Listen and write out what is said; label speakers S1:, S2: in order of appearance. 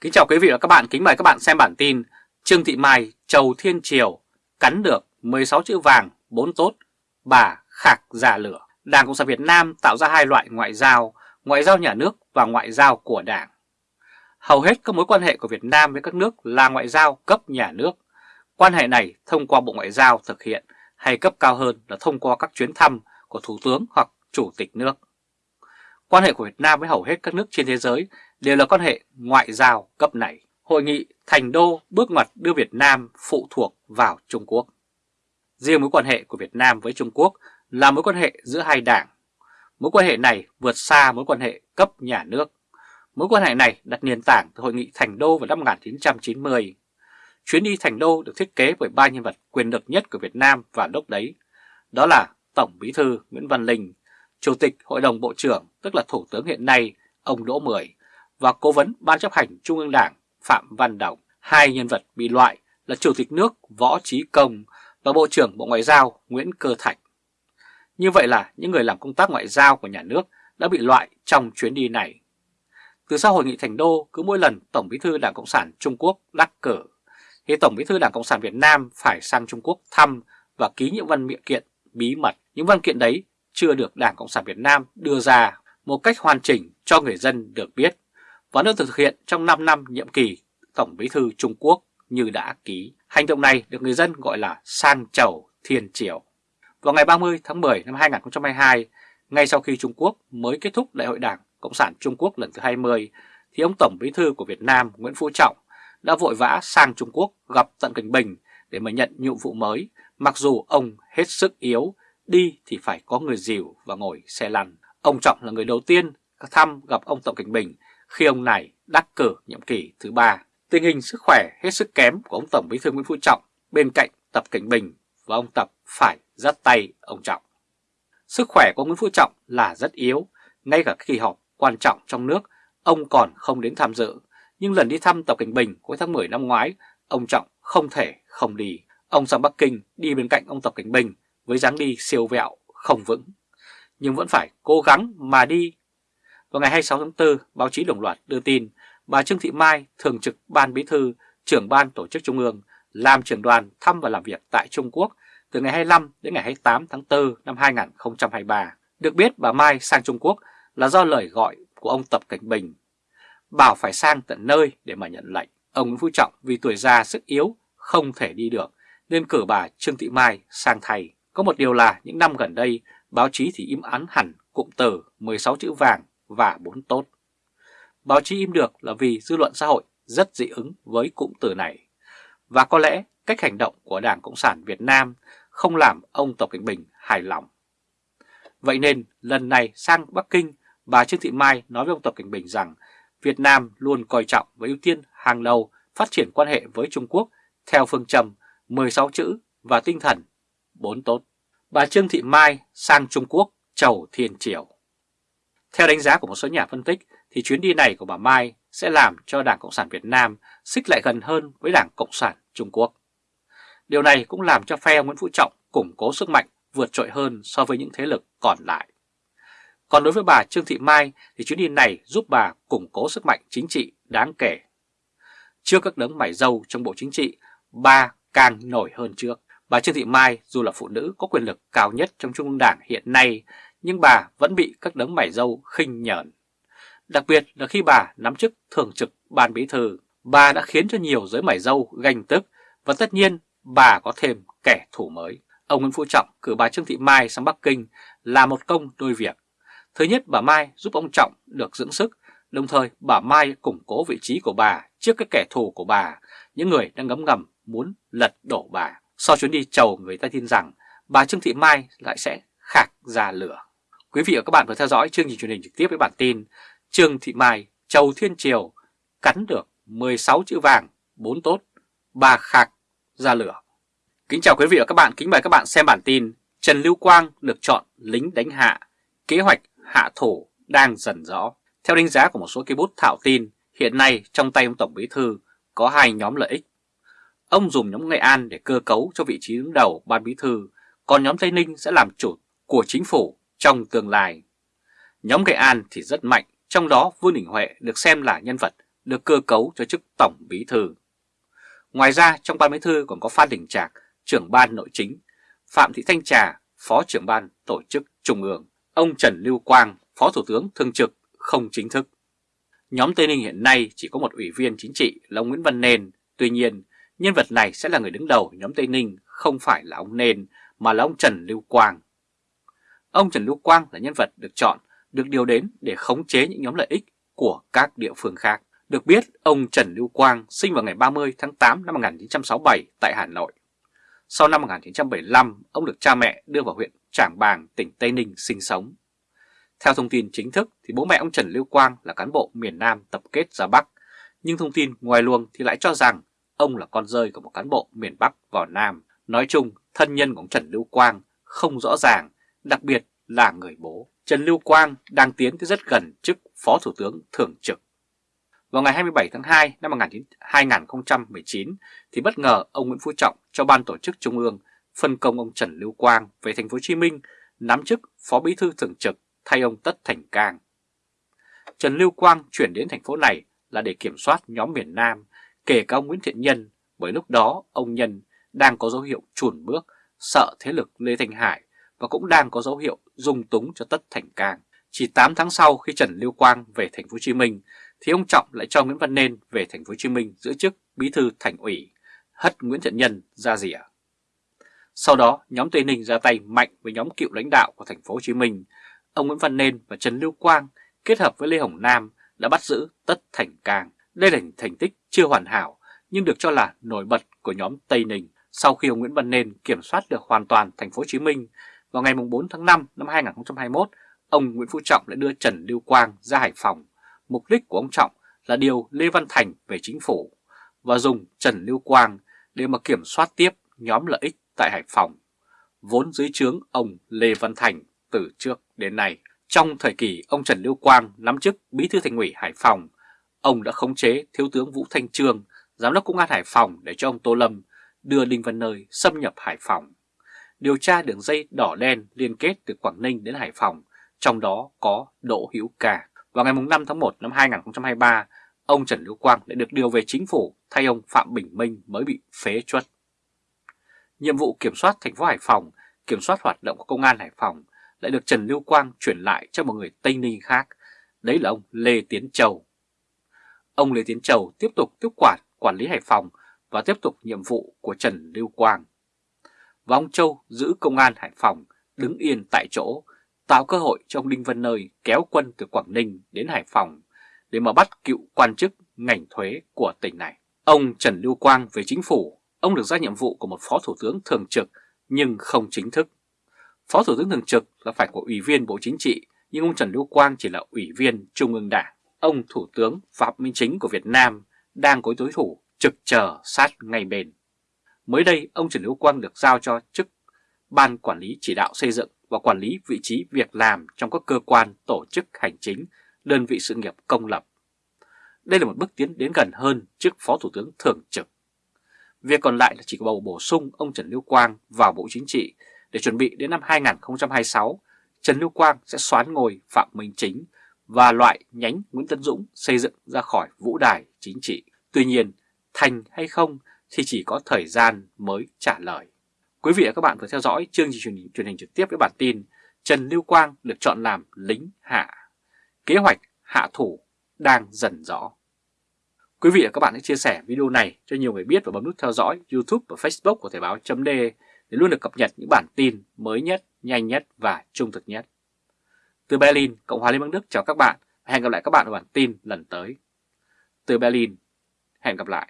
S1: Kính chào quý vị và các bạn, kính mời các bạn xem bản tin Trương Thị Mai Chầu Thiên Triều cắn được 16 chữ vàng, 4 tốt, bà khạc giả lửa. Đảng Cộng sản Việt Nam tạo ra hai loại ngoại giao, ngoại giao nhà nước và ngoại giao của Đảng. Hầu hết các mối quan hệ của Việt Nam với các nước là ngoại giao cấp nhà nước. Quan hệ này thông qua Bộ Ngoại giao thực hiện hay cấp cao hơn là thông qua các chuyến thăm của Thủ tướng hoặc Chủ tịch nước. Quan hệ của Việt Nam với hầu hết các nước trên thế giới đều là quan hệ ngoại giao cấp này. Hội nghị Thành Đô bước ngoặt đưa Việt Nam phụ thuộc vào Trung Quốc. Riêng mối quan hệ của Việt Nam với Trung Quốc là mối quan hệ giữa hai đảng. Mối quan hệ này vượt xa mối quan hệ cấp nhà nước. Mối quan hệ này đặt nền tảng từ Hội nghị Thành Đô vào năm 1990. Chuyến đi Thành Đô được thiết kế bởi ba nhân vật quyền lực nhất của Việt Nam và lúc đấy. Đó là Tổng Bí thư Nguyễn Văn Linh, Chủ tịch Hội đồng Bộ trưởng tức là Thủ tướng hiện nay ông Đỗ Mười và Cố vấn Ban chấp hành Trung ương Đảng Phạm Văn Đồng. Hai nhân vật bị loại là Chủ tịch nước Võ Trí Công và Bộ trưởng Bộ Ngoại giao Nguyễn Cơ Thạch. Như vậy là những người làm công tác ngoại giao của nhà nước đã bị loại trong chuyến đi này. Từ sau hội nghị Thành Đô, cứ mỗi lần Tổng bí thư Đảng Cộng sản Trung Quốc đắc cử, thì Tổng bí thư Đảng Cộng sản Việt Nam phải sang Trung Quốc thăm và ký những văn miệng kiện bí mật. Những văn kiện đấy chưa được Đảng Cộng sản Việt Nam đưa ra một cách hoàn chỉnh cho người dân được biết và được thực hiện trong 5 năm nhiệm kỳ Tổng bí thư Trung Quốc như đã ký. Hành động này được người dân gọi là sang chầu thiên triều. Vào ngày 30 tháng 10 năm 2022, ngay sau khi Trung Quốc mới kết thúc Đại hội Đảng Cộng sản Trung Quốc lần thứ 20, thì ông Tổng bí thư của Việt Nam Nguyễn Phú Trọng đã vội vã sang Trung Quốc gặp Tận Cảnh Bình để mà nhận nhiệm vụ mới, mặc dù ông hết sức yếu, đi thì phải có người dìu và ngồi xe lăn. Ông Trọng là người đầu tiên thăm gặp ông Tập Cảnh Bình khi ông này đắc cử nhiệm kỳ thứ ba. Tình hình sức khỏe hết sức kém của ông Tổng Bí thư Nguyễn Phú Trọng bên cạnh Tập Cảnh Bình và ông Tập phải dắt tay ông Trọng. Sức khỏe của Nguyễn Phú Trọng là rất yếu, ngay cả kỳ họp quan trọng trong nước ông còn không đến tham dự. Nhưng lần đi thăm Tập Cảnh Bình cuối tháng 10 năm ngoái, ông Trọng không thể không đi. Ông sang Bắc Kinh đi bên cạnh ông Tập Cảnh Bình với dáng đi siêu vẹo, không vững. Nhưng vẫn phải cố gắng mà đi vào ngày 26 tháng 4, báo chí đồng loạt đưa tin bà Trương Thị Mai, thường trực Ban Bí thư, trưởng Ban Tổ chức Trung ương, làm trưởng đoàn thăm và làm việc tại Trung Quốc từ ngày 25 đến ngày 28 tháng 4 năm 2023. Được biết bà Mai sang Trung Quốc là do lời gọi của ông Tập Cảnh Bình. Bảo phải sang tận nơi để mà nhận lệnh. Ông Nguyễn Phú Trọng vì tuổi già sức yếu không thể đi được nên cử bà Trương Thị Mai sang thay. Có một điều là những năm gần đây báo chí thì im ắng hẳn cụm từ 16 chữ vàng và bốn tốt. Báo chí im được là vì dư luận xã hội rất dị ứng với cụm từ này. Và có lẽ cách hành động của Đảng Cộng sản Việt Nam không làm ông Tập Cảnh Bình hài lòng. Vậy nên lần này sang Bắc Kinh, bà Trương Thị Mai nói với ông Tập Cảnh Bình rằng Việt Nam luôn coi trọng và ưu tiên hàng đầu phát triển quan hệ với Trung Quốc theo phương châm 16 chữ và tinh thần 4 tốt. Bà Trương Thị Mai sang Trung Quốc chầu thiên triều. Theo đánh giá của một số nhà phân tích thì chuyến đi này của bà Mai sẽ làm cho Đảng Cộng sản Việt Nam xích lại gần hơn với Đảng Cộng sản Trung Quốc. Điều này cũng làm cho phe Nguyễn Phú Trọng củng cố sức mạnh vượt trội hơn so với những thế lực còn lại. Còn đối với bà Trương Thị Mai thì chuyến đi này giúp bà củng cố sức mạnh chính trị đáng kể. Trước các đấng mải dâu trong Bộ Chính trị, bà càng nổi hơn trước. Bà Trương Thị Mai dù là phụ nữ có quyền lực cao nhất trong Trung ương Đảng hiện nay nhưng bà vẫn bị các đấng mải dâu khinh nhởn. Đặc biệt là khi bà nắm chức thường trực ban bí thư, bà đã khiến cho nhiều giới mải dâu ganh tức và tất nhiên bà có thêm kẻ thù mới. Ông Nguyễn Phú Trọng cử bà Trương Thị Mai sang Bắc Kinh là một công đôi việc. Thứ nhất bà Mai giúp ông Trọng được dưỡng sức, đồng thời bà Mai củng cố vị trí của bà trước các kẻ thù của bà, những người đang ngấm ngầm muốn lật đổ bà. Sau chuyến đi chầu người ta tin rằng bà Trương Thị Mai lại sẽ khạc ra lửa. Quý vị và các bạn vừa theo dõi chương trình truyền hình trực tiếp với bản tin Trương Thị Mai, Châu Thiên Triều cắn được 16 chữ vàng, 4 tốt, bà khạc ra lửa. Kính chào quý vị và các bạn, kính mời các bạn xem bản tin Trần Lưu Quang được chọn lính đánh hạ, kế hoạch hạ thổ đang dần rõ. Theo đánh giá của một số cây bút thạo tin, hiện nay trong tay ông Tổng Bí Thư có hai nhóm lợi ích. Ông dùng nhóm Nghệ An để cơ cấu cho vị trí đứng đầu Ban Bí Thư, còn nhóm Tây Ninh sẽ làm chủ của chính phủ trong tương lai. Nhóm Nghệ An thì rất mạnh, trong đó Vương Đình Huệ được xem là nhân vật được cơ cấu cho chức Tổng Bí Thư. Ngoài ra trong ban bí thư còn có Phan Đình Trạc, trưởng ban nội chính, Phạm Thị Thanh Trà, Phó trưởng ban tổ chức Trung ương, ông Trần Lưu Quang, Phó Thủ tướng Thường trực không chính thức. Nhóm Tây Ninh hiện nay chỉ có một ủy viên chính trị là ông Nguyễn Văn Nền, tuy nhiên nhân vật này sẽ là người đứng đầu nhóm Tây Ninh không phải là ông Nền mà là ông Trần Lưu Quang. Ông Trần Lưu Quang là nhân vật được chọn, được điều đến để khống chế những nhóm lợi ích của các địa phương khác. Được biết, ông Trần Lưu Quang sinh vào ngày 30 tháng 8 năm 1967 tại Hà Nội. Sau năm 1975, ông được cha mẹ đưa vào huyện Trảng Bàng, tỉnh Tây Ninh sinh sống. Theo thông tin chính thức thì bố mẹ ông Trần Lưu Quang là cán bộ miền Nam tập kết ra Bắc, nhưng thông tin ngoài luồng thì lại cho rằng ông là con rơi của một cán bộ miền Bắc vào Nam. Nói chung, thân nhân của ông Trần Lưu Quang không rõ ràng, đặc biệt là người bố. Trần Lưu Quang đang tiến tới rất gần chức Phó Thủ tướng Thường trực. Vào ngày 27 tháng 2 năm 2019 thì bất ngờ ông Nguyễn Phú Trọng cho ban tổ chức Trung ương phân công ông Trần Lưu Quang về thành phố Hồ Chí Minh nắm chức Phó Bí thư thường trực thay ông Tất Thành Cang. Trần Lưu Quang chuyển đến thành phố này là để kiểm soát nhóm miền Nam, kể cả ông Nguyễn Thiện Nhân, bởi lúc đó ông Nhân đang có dấu hiệu chuồn bước, sợ thế lực Lê Thanh Hải và cũng đang có dấu hiệu dung túng cho Tất Thành Cang. Chỉ 8 tháng sau khi Trần Lưu Quang về thành phố Hồ Chí Minh thì ông Trọng lại cho Nguyễn Văn Nên về thành phố Hồ Chí Minh giữ chức bí thư thành ủy, hất Nguyễn Thiện Nhân ra rỉa. Sau đó, nhóm Tây Ninh ra tay mạnh với nhóm cựu lãnh đạo của thành phố Hồ Chí Minh. Ông Nguyễn Văn Nên và Trần Lưu Quang kết hợp với Lê Hồng Nam đã bắt giữ Tất Thành Cang. Đây là thành tích chưa hoàn hảo nhưng được cho là nổi bật của nhóm Tây Ninh. Sau khi ông Nguyễn Văn Nên kiểm soát được hoàn toàn thành phố Hồ Chí Minh, vào ngày 4 tháng 5 năm 2021, ông Nguyễn Phú Trọng đã đưa Trần Lưu Quang ra Hải Phòng Mục đích của ông Trọng là điều Lê Văn Thành về chính phủ và dùng Trần Lưu Quang để mà kiểm soát tiếp nhóm lợi ích tại Hải Phòng, vốn dưới trướng ông Lê Văn Thành từ trước đến nay. Trong thời kỳ ông Trần Lưu Quang nắm chức Bí thư Thành ủy Hải Phòng, ông đã khống chế Thiếu tướng Vũ Thanh Trương, Giám đốc Công an Hải Phòng để cho ông Tô Lâm đưa Đinh Văn Nơi xâm nhập Hải Phòng. Điều tra đường dây đỏ đen liên kết từ Quảng Ninh đến Hải Phòng, trong đó có Đỗ Hữu Ca. Vào ngày 5 tháng 1 năm 2023, ông Trần Lưu Quang đã được điều về chính phủ thay ông Phạm Bình Minh mới bị phế truất. Nhiệm vụ kiểm soát thành phố Hải Phòng, kiểm soát hoạt động của công an Hải Phòng lại được Trần Lưu Quang chuyển lại cho một người Tây Ninh khác, đấy là ông Lê Tiến Châu. Ông Lê Tiến Châu tiếp tục tiếp quản quản lý Hải Phòng và tiếp tục nhiệm vụ của Trần Lưu Quang. Và ông Châu giữ công an Hải Phòng đứng yên tại chỗ tạo cơ hội cho ông Đinh Văn Nơi kéo quân từ Quảng Ninh đến Hải Phòng để mà bắt cựu quan chức ngành thuế của tỉnh này. Ông Trần Lưu Quang về chính phủ, ông được ra nhiệm vụ của một phó thủ tướng thường trực nhưng không chính thức. Phó thủ tướng thường trực là phải của ủy viên Bộ Chính trị, nhưng ông Trần Lưu Quang chỉ là ủy viên Trung ương Đảng. Ông Thủ tướng Phạm Minh Chính của Việt Nam đang có đối thủ trực chờ sát ngay bên. Mới đây, ông Trần Lưu Quang được giao cho chức Ban Quản lý Chỉ đạo xây dựng và quản lý vị trí việc làm trong các cơ quan tổ chức hành chính, đơn vị sự nghiệp công lập. Đây là một bước tiến đến gần hơn chức Phó Thủ tướng Thường trực. Việc còn lại là chỉ bầu bổ sung ông Trần Lưu Quang vào Bộ Chính trị để chuẩn bị đến năm 2026, Trần Lưu Quang sẽ xoán ngồi Phạm Minh Chính và loại nhánh Nguyễn Tân Dũng xây dựng ra khỏi vũ đài chính trị. Tuy nhiên, thành hay không thì chỉ có thời gian mới trả lời. Quý vị và các bạn vừa theo dõi chương trình truyền hình, truyền hình trực tiếp với bản tin Trần Lưu Quang được chọn làm lính hạ. Kế hoạch hạ thủ đang dần rõ. Quý vị và các bạn hãy chia sẻ video này cho nhiều người biết và bấm nút theo dõi YouTube và Facebook của Thời báo chấm để luôn được cập nhật những bản tin mới nhất, nhanh nhất và trung thực nhất. Từ Berlin, Cộng hòa Liên bang Đức chào các bạn và hẹn gặp lại các bạn ở bản tin lần tới. Từ Berlin, hẹn gặp lại.